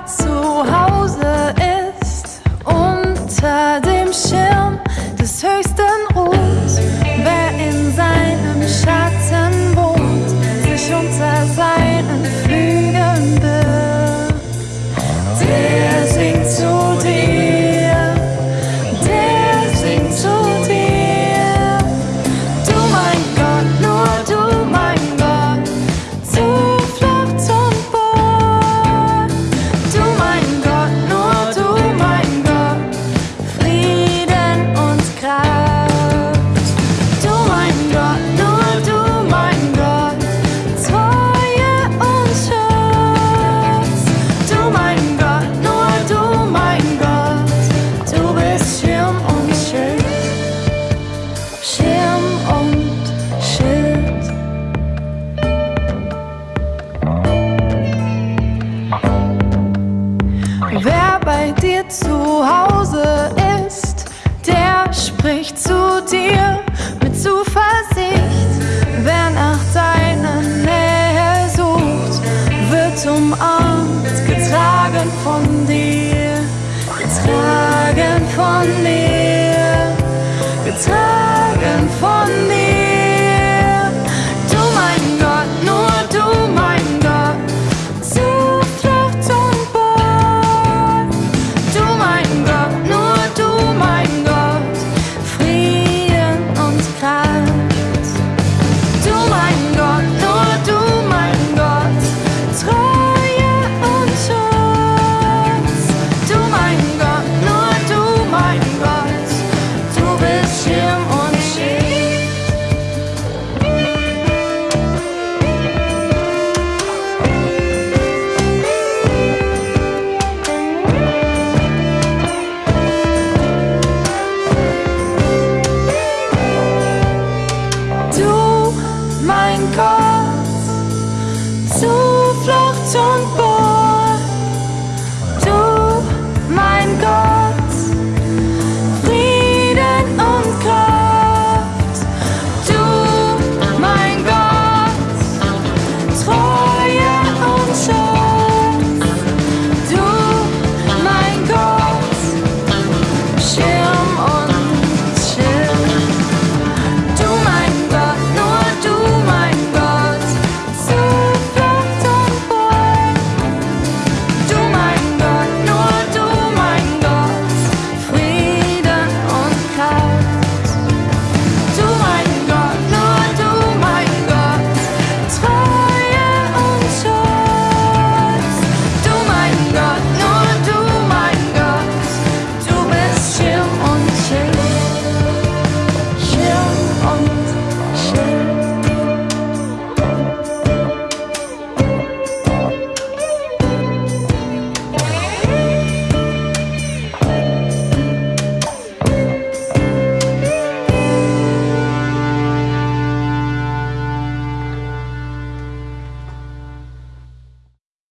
got so high.